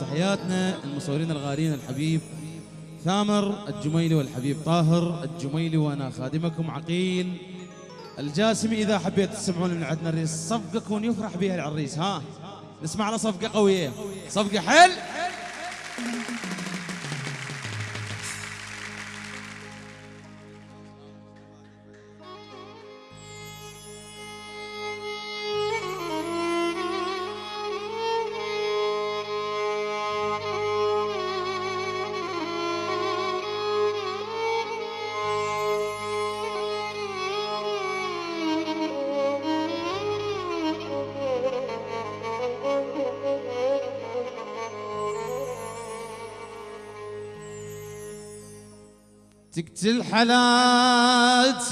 تحياتنا المصورين الغاليين الحبيب ثامر الجميلي والحبيب طاهر الجميلي وأنا خادمكم عقيل الجاسمي. إذا حبيت تسمعون من عندنا الريس صفقه كون يفرح بها العريس. ها نسمع له صفقة قوية. صفقة حل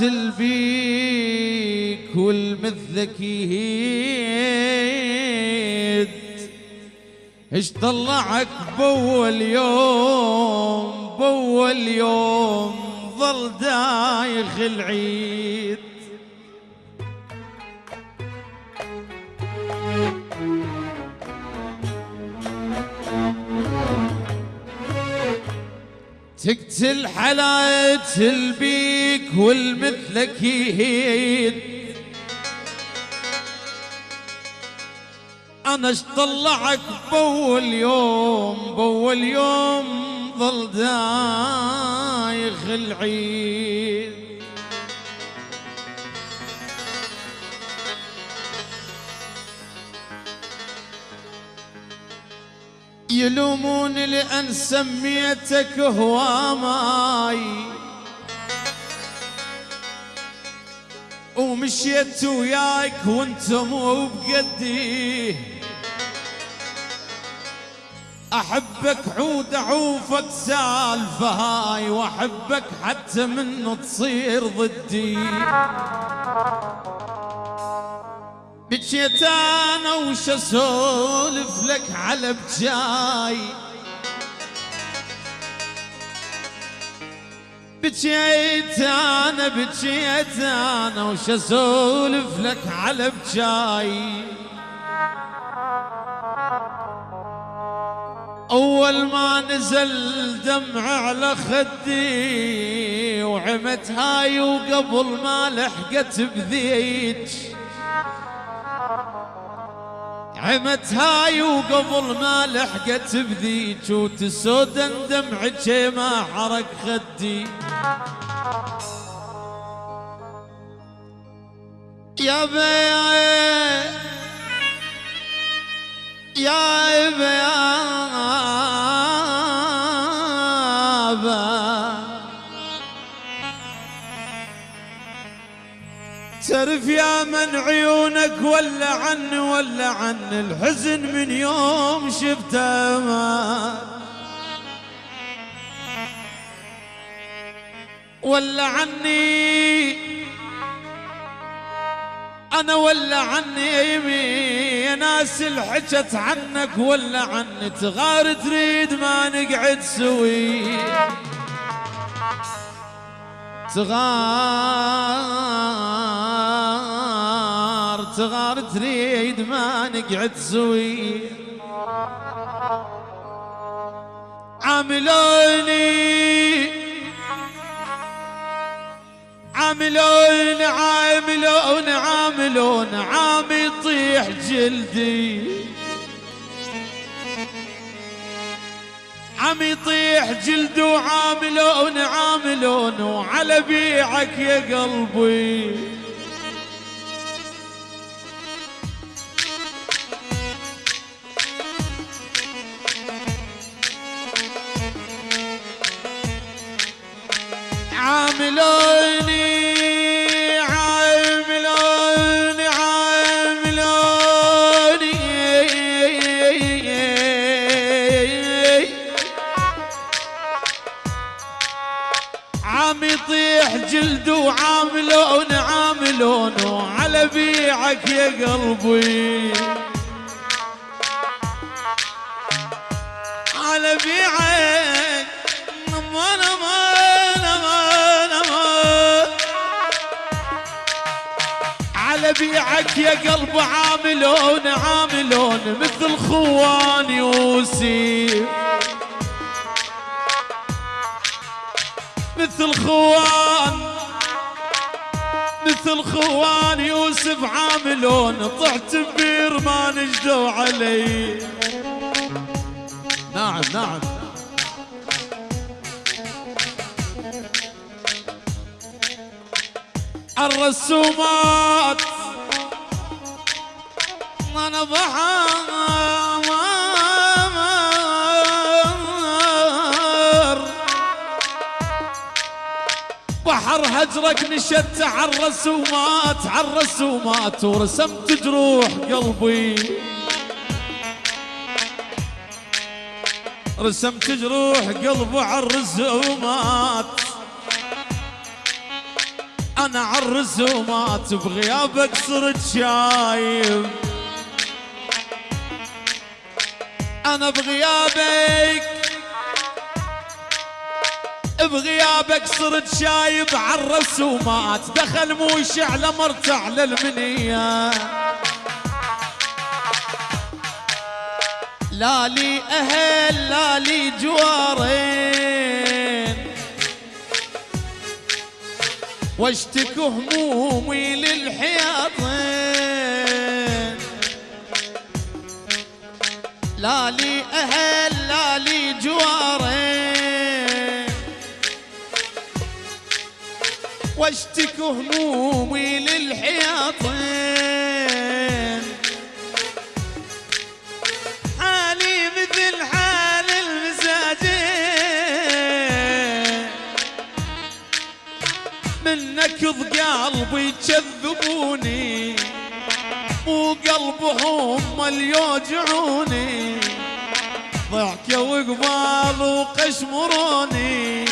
البيك والمثلك يهيد إيش طلعك بول يوم بول يوم ظل دايخ العيد. تقتل حلاية البيك والمثلك يهيد أنا اش طلعك بول يوم بول يوم ظل دايخ العيد يلومون لأن سميتك هواماي ومشيت وياك وانت مو بقدي أحبك عود اعوفك سالفة هاي وأحبك حتى منه تصير ضدي. بجيت أنا وش اسولف لك على بجاي. بجيت أنا بجيت أنا وش اسولف لك على بجاي. أول ما نزل دمع على خدي وعمت هاي وقبل ما لحقت بذيج. عمت هاي وقبل ما لحقت بذيك وتسودن دمعك ما حرق خدي يا بيا يا بيا عيونك ولا عن ولا عن الحزن من يوم شفته. ما ولا عني أنا ولا عني يمي ناس الحجت عنك ولا عني تغار تريد ما نقعد سوي تغار تغار تريد ما نقعد سوي عاملوني. عاملون عاملون عاملون عام يطيح جلدي. عم يطيح جلد وعاملون عاملون وعلى بيعك يا قلبي. بيعك يا قلبي. على بيعك أمان أمان أمان أمان على بيعك يا قلب عاملون عاملون مثل خوان يوسف مثل خوان مثل خوان يوسف عاملون طحت بير ما نجدوا علي. نعم نعم. الرسومات أنا بحر بحر هجرك نشدت على الرسومات على الرسومات ورسمت جروح قلبي. رسمت جروح قلبي على الرسومات أنا على الرسومات بغيابك صرت شايب أنا بغيابك بغيابك صرت شايب على الرسومات دخل موش على مرت على لا لي أهل لا لي جوارين. واشتك همومي للحياطين لا لي أهل لا لي جوارين. واشتك همومي للحياطين. حالي مثل حال المساجين من نكض قلبي جذبوني وقلبهم اللي يوجعوني. ضحكوا وقبال وقشمروني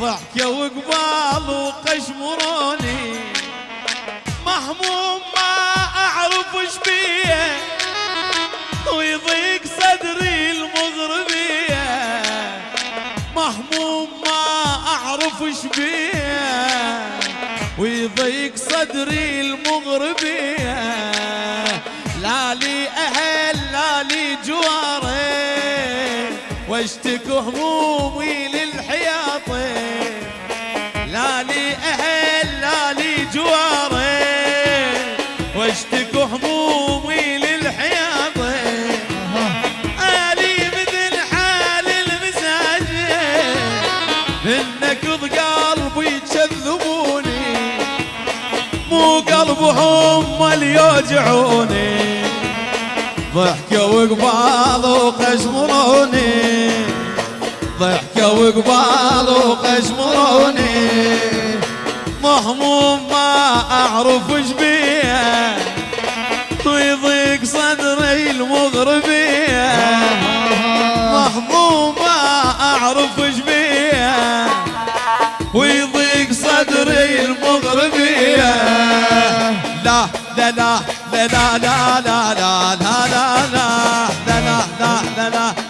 ضحكة وقبال وقشمروني مهموم ما أعرف إيش بيه. ويضيق صدري المغربية. مهموم ما أعرف إيش بيه. ويضيق صدري المغربية. لا لي أهل لا لي جواري. واشتك همومي للحياطين لا لي أهل لا لي جواري واشتك همومي للحياطين الي مثل حال المساجين منك قلبي يكذبوني مو قلبهم اللي يوجعوني ضحكة وقبال وقشمروني. ضحكة وقبال وقشمروني. مهموم ما أعرف إيش بيه ويضيق صدري المغربية. مهموم ما أعرف إيش بيه ويضيق صدري لا لا لا لا. لا لا لا لا لا لا لا لا لا لا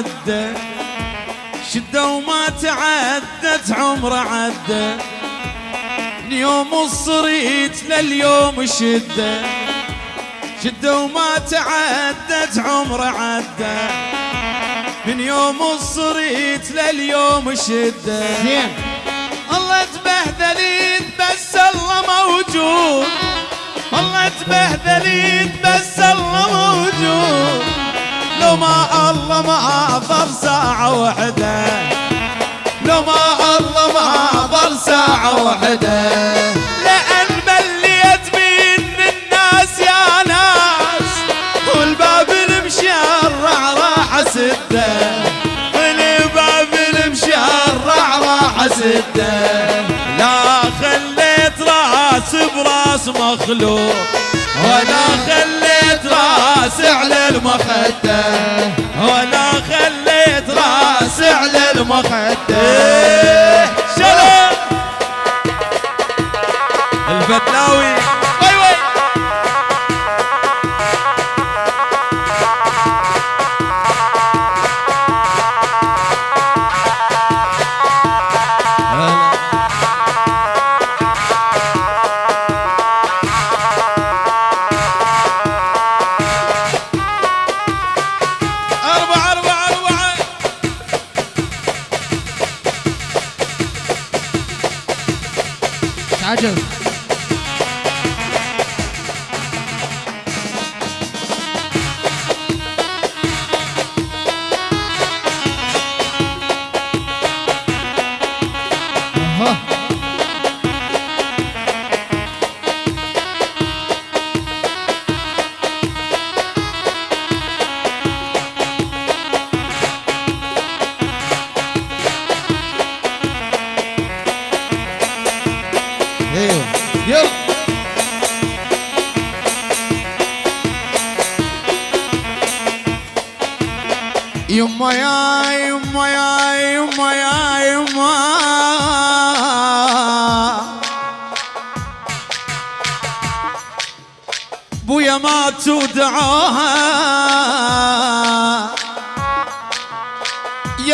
عدى شدة وما تعدت عمر عدى من يوم الصريت لليوم شدة. شدة وما تعدت عمر عدى من يوم الصريت لليوم شدة. زين. الله تبهدلين بس الله موجود. الله تبهدلين بس الله موجود. لو ما الله ما ظل ساعة وحدة. لو ما الله ما ظل ساعة وحدة. لأن مليت من الناس يا ناس والباب المشرع راح سده والباب المشرع راح سده لا خليت راس براس مخلوق. ولا خليت راس على المخدة. ولا خليت راس على المخدة. شلون الفتلاوي عجب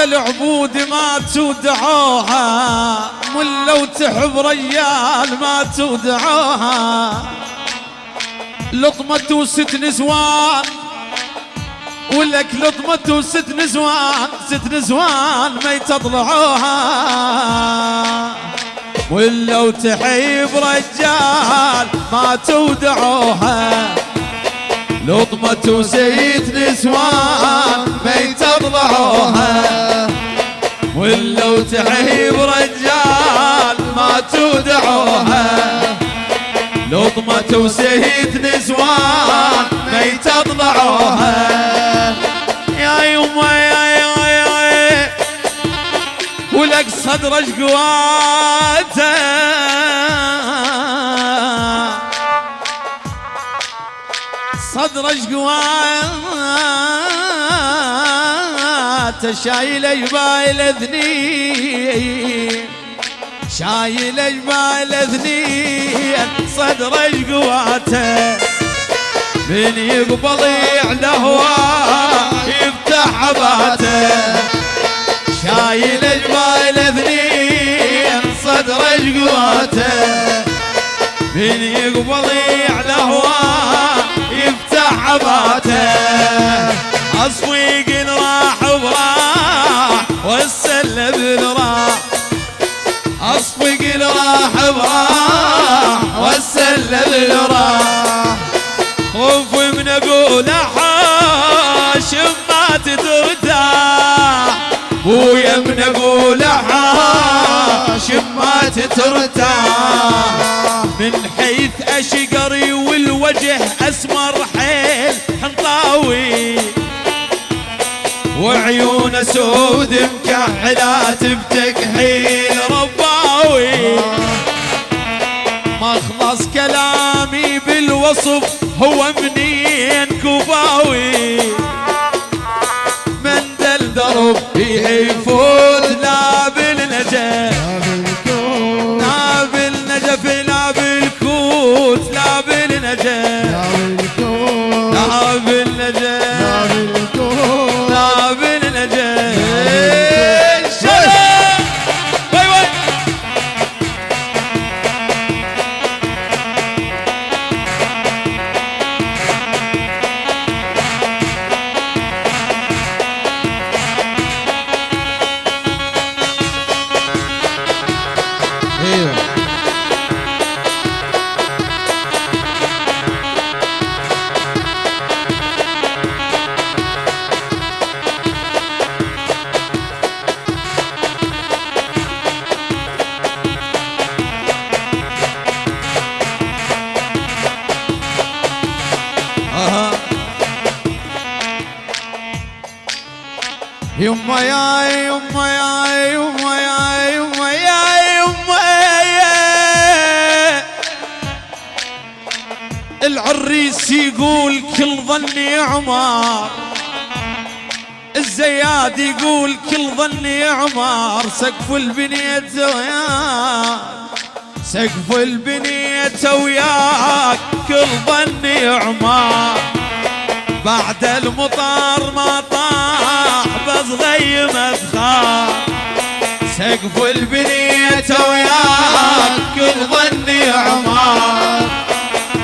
العبود ما تودعوها من لو تحب ريال ما تودعوها. لطمة وست نسوان ولك لطمة وست نسوان ست نسوان ما يتطلعوها. ولو تحيب رجال ما تودعوها. لطمة وست نسوان ما يتطلعوها ولو تحيب رجال ما تودعوها. لطمة وسهيت نسوان ما يتطلعوها يا يما يا يا يا ولك صدرك قواته صدرك قواته شايل جبال اذنين شايل جبال اذنين صدرك قواته من يقبض يعلى هواه يفتح عباته. شايل جبال اذنين صدرك قواته من يقبض يعلى هواه عباته. أصفيق راح وراح والسلب راح. اصفق راح براح والسلب راح. خوف من أقول حاشم ما تترتاح ويا من أقول حاشم ما تترتاح من حيث أشقري والوجه وعيون سود مكحلات بتكحيل رباوي. مخلص كلامي بالوصف هو منين كوباوي. يما يا يما يا يما يا يما يا يما العريس يقول كل ظني عمار. الزياد يقول كل ظني عمار. سقف البنية وياك. سقف البنية وياك. كل ظني عمار. بعد المطار ما طاح بس غيم ادخال سقف البنية وياك كل ظني عمار.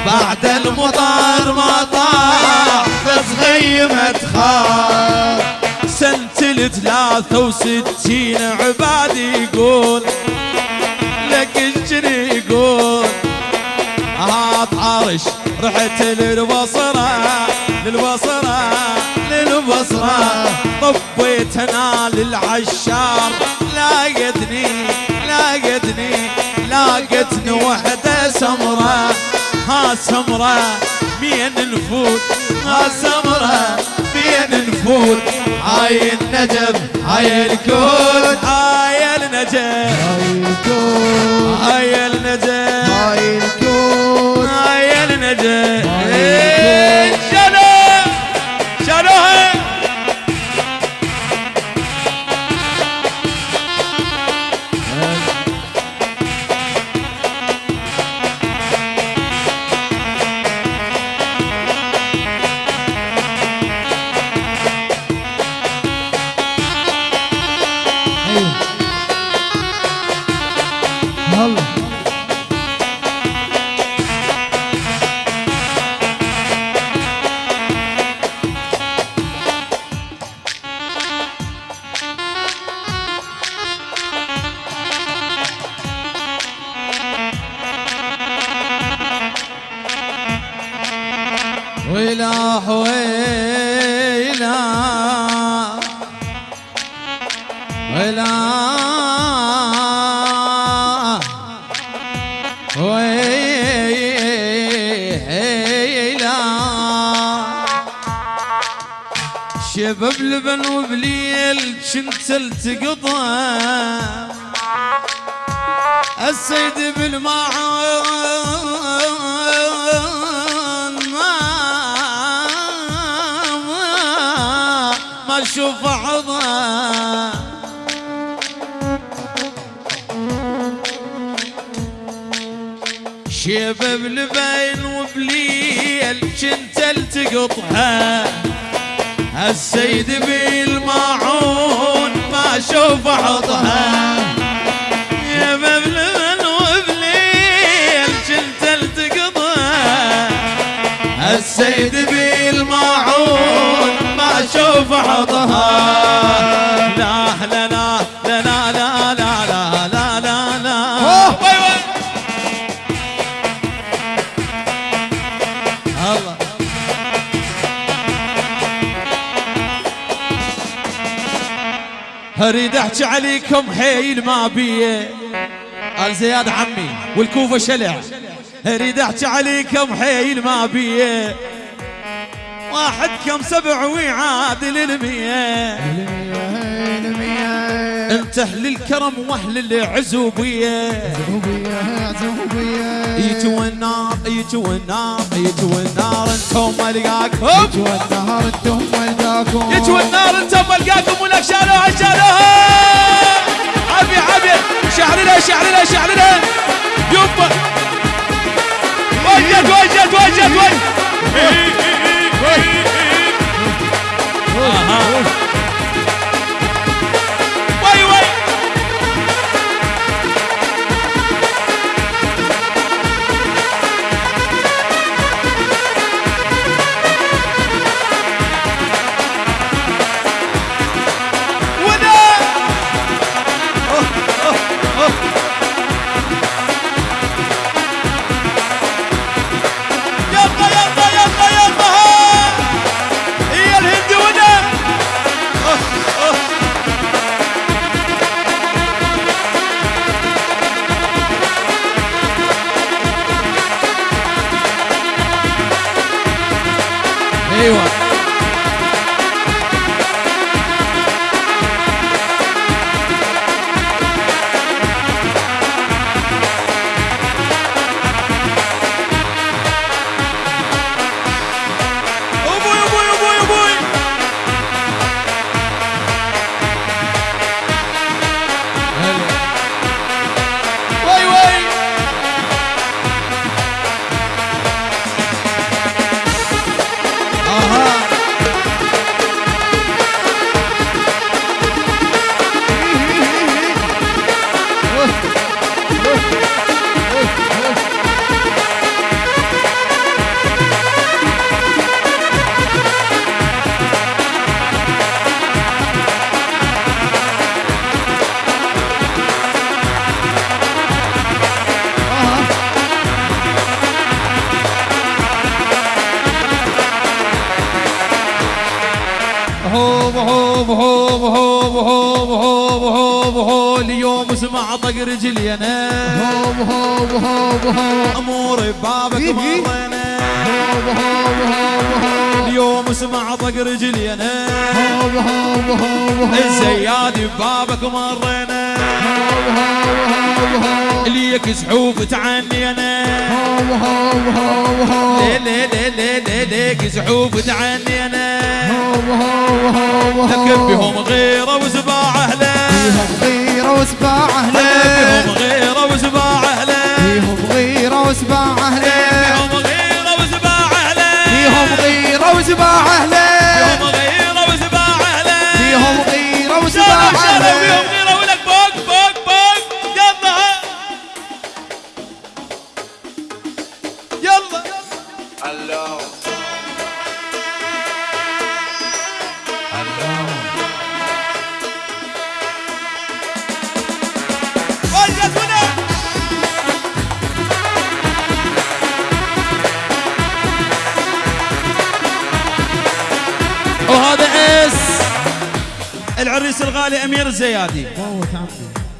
بعد المطار ما طاح بس غيم ادخال سنة الثلاثة وستين عبادي يقول لك الجري يقول هات عرش رحت للبصرة طبيت أنا للعشار لاقتني لاقتني لاقتني وحدة سمرة. ها سمرة مين نفوت ها سمرة مين نفوت هاي النجف هاي الكون هاي النجف هاي النجف هاي الكون هاي النجف هاي إيه، واشوف عظام شيبه بلبين وبليل كنت التقطها. السيد بالماعون ما شوف عضها. يا بلبن وبليل كنت التقطها. السيد بالماعون أشوف عضها لا لا لا لا لا لا لا لا لا لا وي الله اريد احكي عليكم حيل ما بيه قال زياد عمي والكوفه شلع اريد احكي عليكم حيل ما بيه واحد كم سبع ويعادل المية انت أهل الكرم واهل العزوبية. يجوا النار يجوا النار يجوا النار أنتم ملقاكم والنهار أنتم ملقاكم يجوا النار أنتم ملقاكم ولك شالوها شالوها. عبي عبي. شعرنا شعرنا شعرنا يبا. وجد وجد وجد وجد. أها طق رجلي أنا هوب هوب هوب هوب اموري ببابك إيه. مرينا هوب هوب هوب هوب اليوم سمع طق رجلي أنا هوب هوب هوب هوب الزيادي ببابك مرينا هوب هوب هوب هوب ليك زحوف تعني أنا هوب هوب هوب هوب ليه ليه ليه ليه ليك زحوف تعني أنا هوب هوب هوب لكن هوب بهم غيره وسباع اهله فيهم غيرة وسباع أهله وسباع فيهم غيرة وسباع أهله بهم غيره وسباع اهله فيهم غيرة وسباع أهله امير الزيادي عمي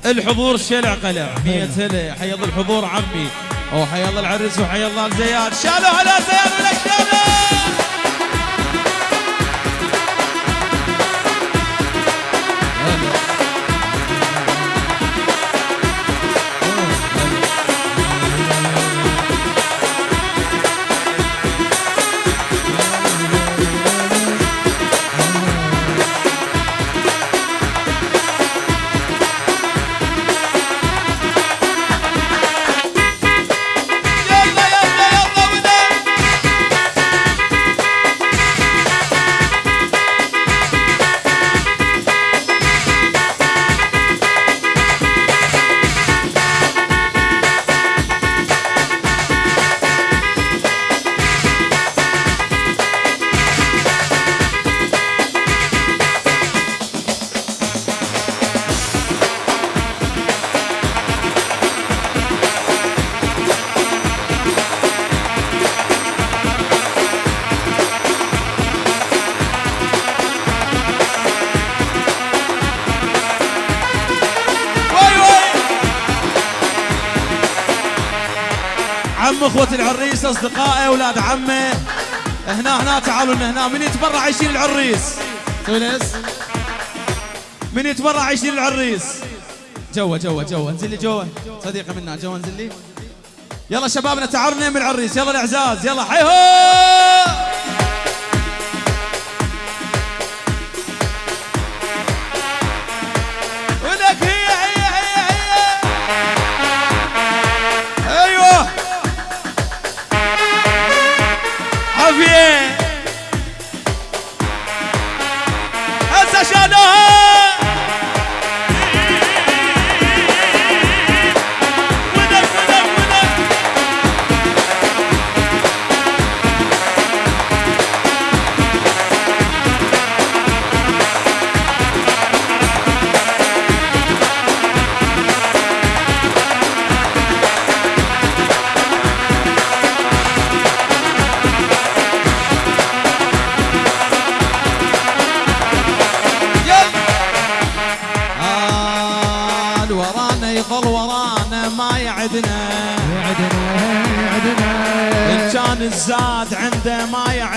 الحضور شلع قلع مية هلا حي الله الحضور عمي. وحي الله العريس وحي الله الزياد شالوا على زياد ولك عم اخوة العريس أصدقائي أولاد عمه هنا هنا تعالوا لنا هنا. من يتبرع يشيل العريس؟ تونس من يتبرع يشيل العريس؟ جوا جوا جوا. انزل لي جوا. صديقه منا جوا انزل لي. يلا شبابنا تعالوا نيم العريس يلا الإعزاز يلا حي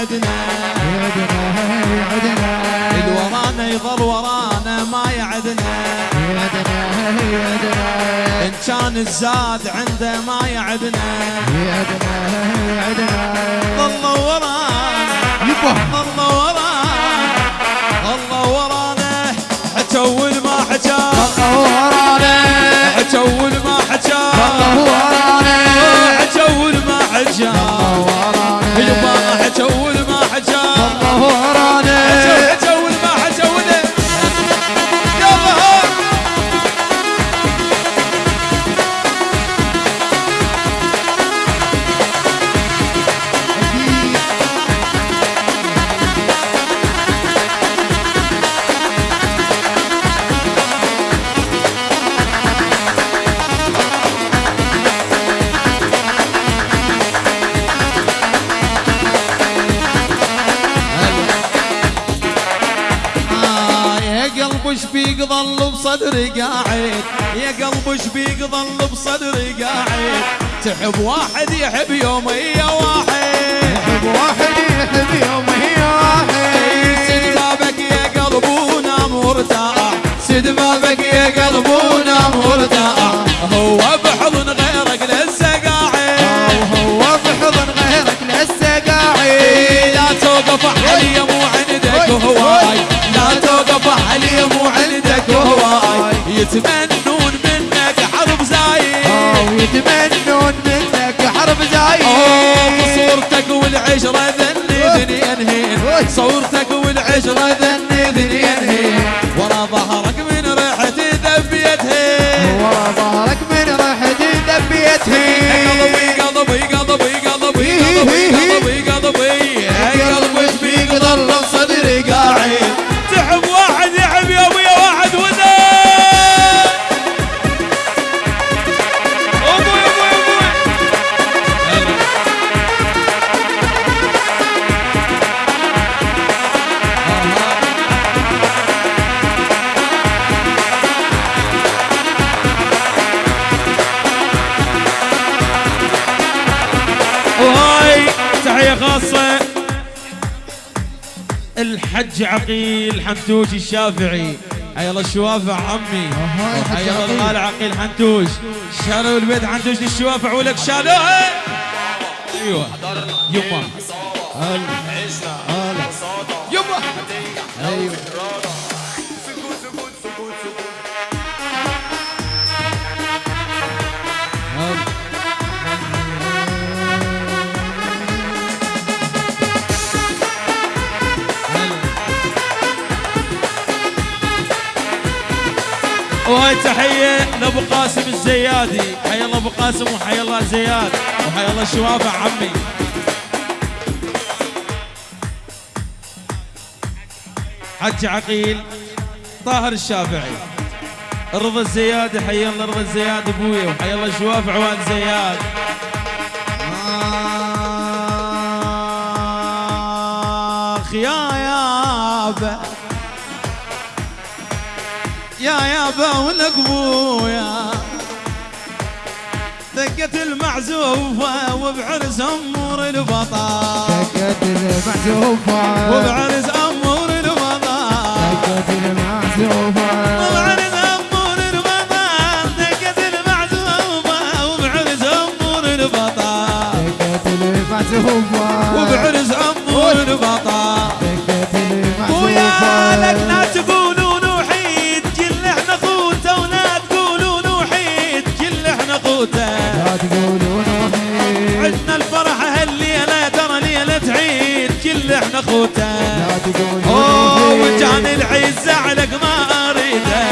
يعدنا يعدنا يعدنا الورانا يظل ورانا ما يعدنا. يعدنا يعدنا إن كان الزاد عنده ما يعدنا. يعدنا يعدنا ظل ورانا. يبا. ظل ورانا. ظل ورانا. حتول ما حكى الله ورانا حتول ما حكى الله ورانا حتول ما حكى الله يبا ورانا حتول ما حكى بصدري قاعد. يا قلب وش فيك ظل بصدري قاعد. تحب واحد يحب يومية واحد. يحب واحد يحب يوم هي واحد. سد بابك يا قلب ونام مرتاح. سد بابك يتمنون منك حرب زايد. ويتمنون منك حرب زايد. أوه، صورتك والعشرة ذني ذنين هين صورتك والعشرة ذني الحج عقيل حنتوش الشافعي. حيا الله الشوافع عمي. حيا الله. الغالي عقيل حنتوش شالوا البيت حنتوش للشوافع ولك شالوها أيوه. يما. يما. أيوه. وهاي تحية لأبو قاسم الزيادي. حيا الله أبو قاسم وحيا الله زياد. وحيا الله الشوافع عمي. حج عقيل طاهر الشافعي. رضا الزيادي حيا الله رضا الزياد ابويا وحيا الله الشوافع وال زياد. آخ يا يابا يا يابا ولك أبويا. دقت المعزوفة وبعرس أمور البطال دقت المعزوفة. وبعرس أمور البطال دقت المعزوفة. وبعرس أمور البطال دقت المعزوفة وبعرس أمور البطال دقت المعزوفة. وبعرس أمور البطال خوته لا تقولون وحيد عدنا الفرح هالليلة ترى ليلة عيد كل إحنا خوته لا تقولون أوه وجان العيد زعلك ما اريده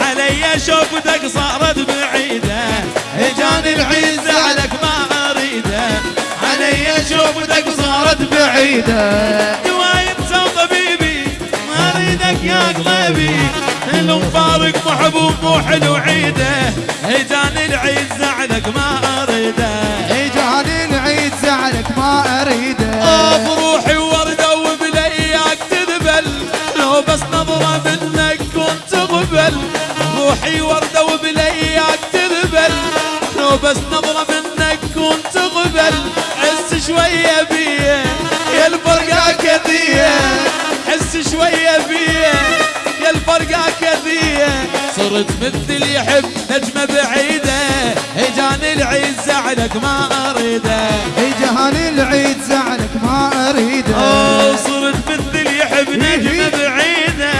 علي شوفتك صارت بعيدة. جان العيد زعلك ما اريده علي شوفتك صارت بعيدة. دوايم سو طبيبي ما أريدك يا قلبي. المبارك محبوب مو حلو عيده اجاني العيد زعلك ما أريده. اجاني العيد زعلك ما أريده. بروحي ورده وبلياك تذبل لو بس نظرة منك كنت قبل روحي ورده وبلياك تذبل لو بس نظرة منك كنت قبل حس شوية بيه يا الفرقه كثير. حس شوية بيه. صرت مثل يحب نجمة بعيدة. اجاني العيد زعلك ما أريده. اجاني العيد زعلك ما أريده. أوه صرت مثل يحب نجمة بعيدة.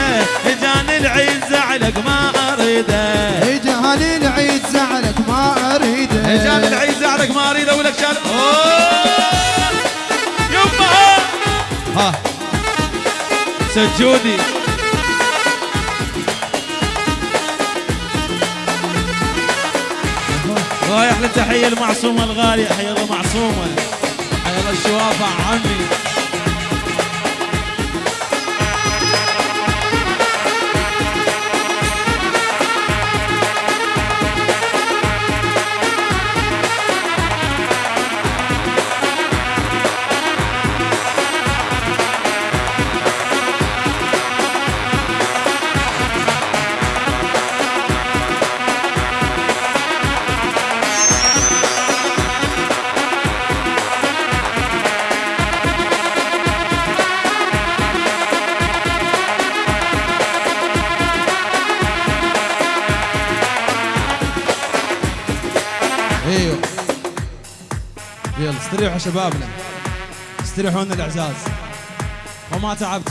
جاني العيد زعلك ما أريده. اجاني العيد زعلك ما أريده. جاني العيد زعلك ما أريده. ولك شال يما ها. سجودي. وهاي أحلى تحيه المعصومه الغاليه حيا الله معصومة. حيا الله الشوافع عمي شبابنا. استريحوا لنا الأعزاز. وما تعبت